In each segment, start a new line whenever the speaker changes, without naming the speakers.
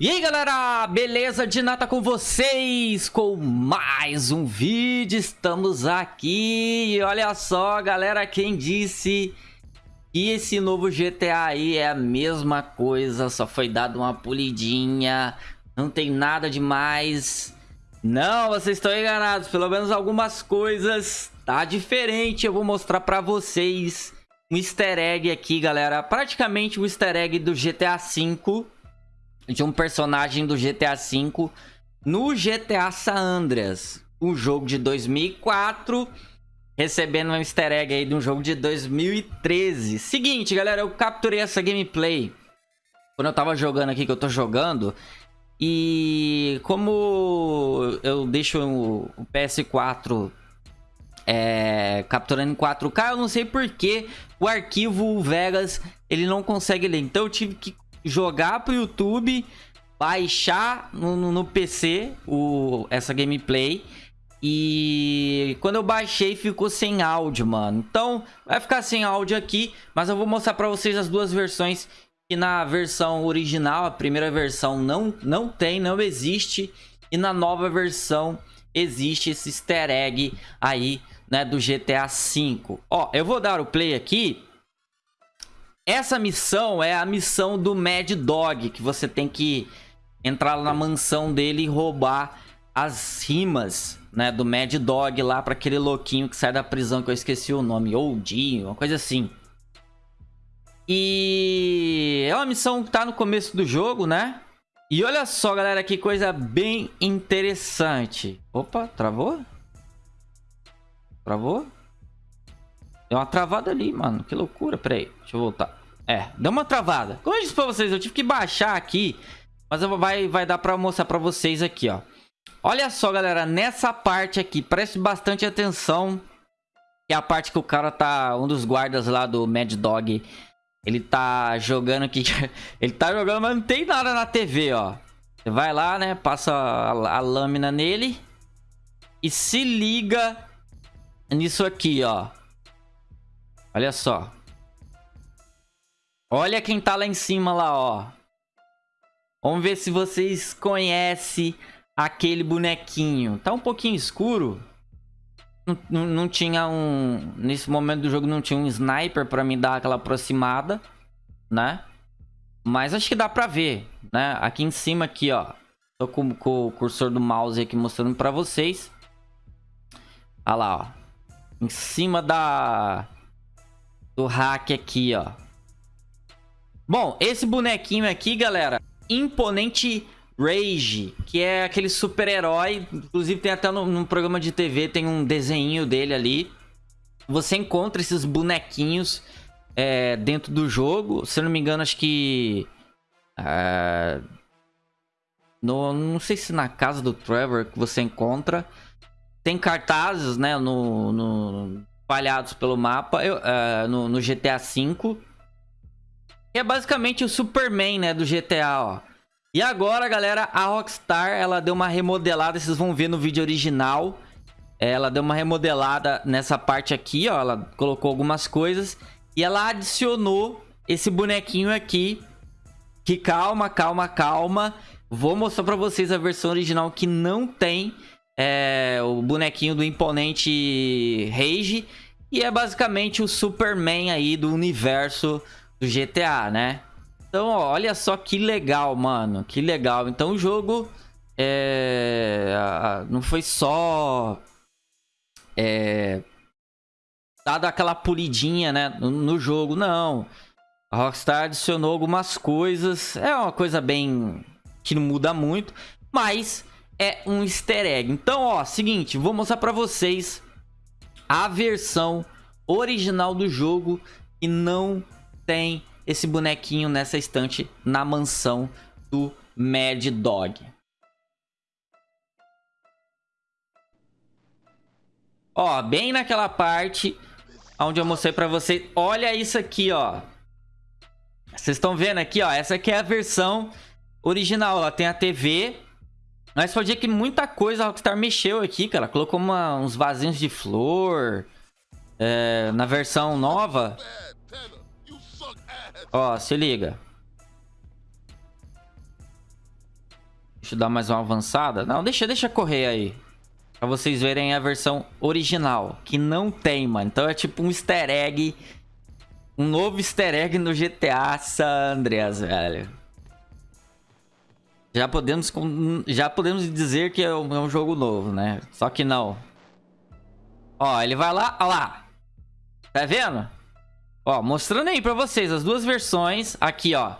E aí galera, beleza? De nata com vocês? Com mais um vídeo, estamos aqui. E olha só galera, quem disse que esse novo GTA aí é a mesma coisa, só foi dado uma polidinha, não tem nada demais. Não, vocês estão enganados, pelo menos algumas coisas tá diferente, eu vou mostrar pra vocês um easter egg aqui galera, praticamente o um easter egg do GTA V de um personagem do GTA V no GTA San Andreas, um jogo de 2004, recebendo um easter egg aí de um jogo de 2013. Seguinte, galera, eu capturei essa gameplay quando eu tava jogando aqui, que eu tô jogando, e como eu deixo o PS4 é, capturando em 4K, eu não sei porque o arquivo Vegas ele não consegue ler. Então eu tive que jogar pro YouTube, baixar no, no, no PC o, essa gameplay. E quando eu baixei ficou sem áudio, mano. Então vai ficar sem áudio aqui, mas eu vou mostrar pra vocês as duas versões. Que na versão original, a primeira versão não, não tem, não existe. E na nova versão existe esse easter egg aí, né, do GTA V. Ó, eu vou dar o play aqui essa missão é a missão do Mad Dog, que você tem que entrar na mansão dele e roubar as rimas, né, do Mad Dog lá para aquele louquinho que sai da prisão que eu esqueci o nome, Oldinho, uma coisa assim. E é uma missão que tá no começo do jogo, né? E olha só, galera, que coisa bem interessante. Opa, travou? Travou? Deu uma travada ali, mano. Que loucura. Pera aí. Deixa eu voltar. É, deu uma travada. Como eu disse pra vocês, eu tive que baixar aqui. Mas eu vai, vai dar pra mostrar pra vocês aqui, ó. Olha só, galera. Nessa parte aqui, preste bastante atenção. Que é a parte que o cara tá... Um dos guardas lá do Mad Dog. Ele tá jogando aqui. ele tá jogando, mas não tem nada na TV, ó. Você vai lá, né? Passa a, a lâmina nele. E se liga nisso aqui, ó. Olha só. Olha quem tá lá em cima lá, ó. Vamos ver se vocês conhecem aquele bonequinho. Tá um pouquinho escuro. Não, não, não, tinha um... Nesse momento do jogo não tinha um sniper pra me dar aquela aproximada, né? Mas acho que dá pra ver, né? Aqui em cima aqui, ó. Tô com, com o cursor do mouse aqui mostrando pra vocês. Olha lá, ó. Em cima da do hack aqui, ó. Bom, esse bonequinho aqui, galera, Imponente Rage, que é aquele super-herói, inclusive tem até no, programa de TV, tem um desenho dele ali. Você encontra esses bonequinhos é, dentro do jogo, se eu não me engano, acho que... É, no, não sei se na casa do Trevor que você encontra. Tem cartazes, né, no, no espalhados pelo mapa, eu, uh, no, no, GTA V. é basicamente o Superman, né, do GTA, ó. E agora, galera, a Rockstar, ela deu uma remodelada, vocês vão ver no vídeo original. Ela deu uma remodelada nessa parte aqui, ó, ela colocou algumas coisas. E ela adicionou esse bonequinho aqui, que calma, calma, calma. Vou mostrar pra vocês a versão original que não tem é, o bonequinho do imponente Rage. E é basicamente o Superman aí do universo do GTA, né? Então, ó, olha só que legal, mano. Que legal. Então o jogo é, não foi só é, dado aquela polidinha, né, no, no, jogo, não. A Rockstar adicionou algumas coisas. É uma coisa bem que não muda muito, mas é um easter egg. Então, ó, seguinte, vou mostrar pra vocês a versão original do jogo e não tem esse bonequinho nessa estante na mansão do Mad Dog. Ó, bem naquela parte onde eu mostrei pra vocês. Olha isso aqui, ó. Vocês estão vendo aqui, ó. Essa aqui é a versão original. Ela tem a TV mas pode ver que muita coisa a Rockstar mexeu aqui, cara. Colocou uma, uns vasinhos de flor. É, na versão nova. Ó, se liga. Deixa eu dar mais uma avançada. Não, deixa, deixa correr aí. Pra vocês verem a versão original. Que não tem, mano. Então é tipo um easter egg. Um novo easter egg no GTA San Andreas, velho. Já podemos, já podemos dizer que é um, é um jogo novo, né? Só que não. Ó, ele vai lá, ó lá. Tá vendo? Ó, mostrando aí pra vocês as duas versões. Aqui, ó.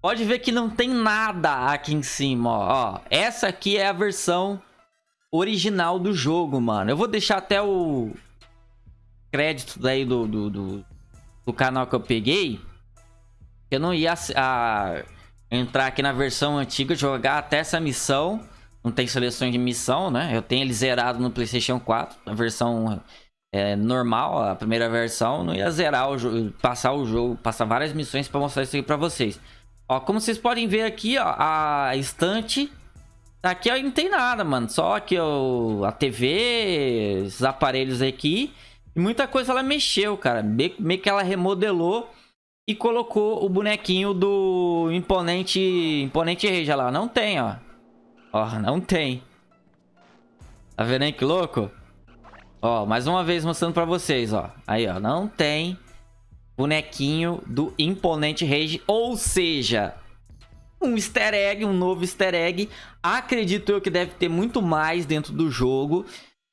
Pode ver que não tem nada aqui em cima, ó. ó. Essa aqui é a versão original do jogo, mano. Eu vou deixar até o crédito daí do, do, do, do canal que eu peguei. Eu não ia a, entrar aqui na versão antiga, jogar até essa missão. Não tem seleções de missão, né? Eu tenho ele zerado no Playstation 4. A versão é, normal, a primeira versão. Não ia zerar o jogo, passar o jogo, passar várias missões pra mostrar isso aqui pra vocês. Ó, como vocês podem ver aqui, ó, a estante Aqui não tem nada, mano. Só aqui ó, a TV, esses aparelhos aqui. E muita coisa ela mexeu, cara. Meio, meio que ela remodelou e colocou o bonequinho do imponente, imponente Rage lá. Não tem, ó. Ó, não tem. Tá vendo aí que louco? Ó, mais uma vez mostrando pra vocês, ó. Aí, ó. Não tem bonequinho do imponente Rage. Ou seja, um easter egg, um novo easter egg. Acredito eu que deve ter muito mais dentro do jogo.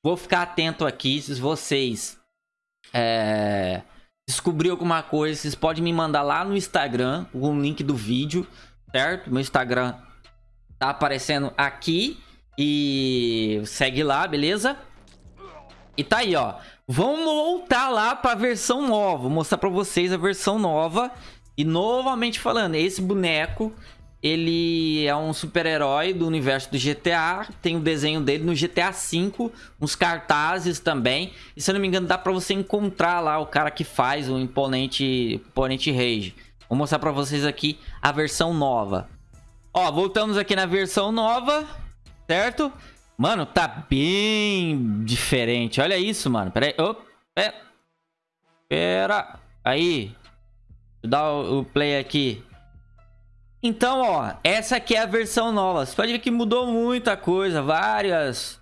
Vou ficar atento aqui. Se vocês é, descobrir alguma coisa, vocês podem me mandar lá no Instagram o link do vídeo, certo? Meu Instagram tá aparecendo aqui. E segue lá, beleza? E tá aí, ó. Vamos voltar lá pra versão nova. Vou mostrar pra vocês a versão nova. E novamente falando, esse boneco ele é um super-herói do universo do GTA. Tem o desenho dele no GTA V, uns cartazes também. E se eu não me engano, dá pra você encontrar lá o cara que faz o imponente, imponente Rage. Vou mostrar pra vocês aqui a versão nova. Ó, voltamos aqui na versão nova, certo? Mano, tá bem diferente. Olha isso, mano. Pera aí. Pera. Pera. Aí. Deixa eu dar o play aqui. Então, ó, essa aqui é a versão nova. Você pode ver que mudou muita coisa, várias...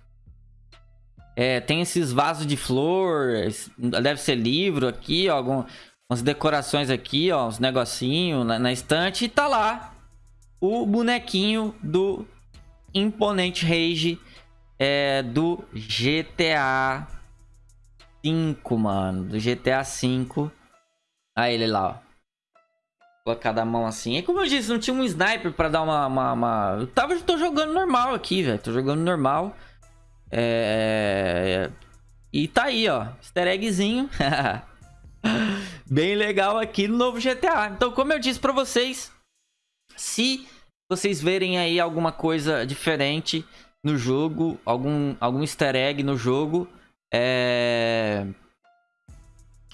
É, tem esses vasos de flor, deve ser livro aqui, ó, algumas decorações aqui, ó, uns negocinhos na, na estante. E tá lá o bonequinho do Imponente Rage é, do GTA 5, mano. Do GTA 5. Aí ele lá, ó colocar da mão assim. E como eu disse, não tinha um sniper pra dar uma... uma, uma... Eu tava, tô jogando normal aqui, velho. Tô jogando normal. É... E tá aí, ó. Easter eggzinho. Bem legal aqui no novo GTA. Então, como eu disse pra vocês, se vocês verem aí alguma coisa diferente no jogo, algum, algum easter egg no jogo, é...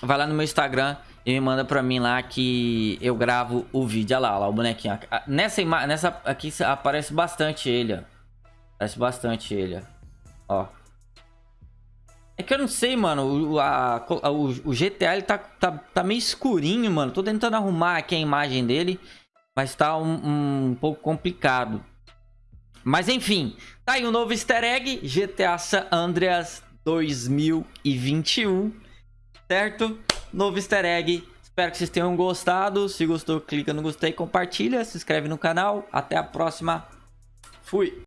vai lá no meu Instagram e me manda pra mim lá que eu gravo o vídeo. Olha lá, olha lá o bonequinho. Nessa, nessa aqui aparece bastante ele, ó. Aparece bastante ele, ó. É que eu não sei, mano. O, a, o, o GTA ele tá, tá, tá meio escurinho, mano. Tô tentando arrumar aqui a imagem dele. Mas tá um, um pouco complicado. Mas enfim, tá aí o um novo easter egg. GTA San Andreas 2021. Certo? Novo easter egg. Espero que vocês tenham gostado. Se gostou, clica no gostei, compartilha, se inscreve no canal. Até a próxima. Fui!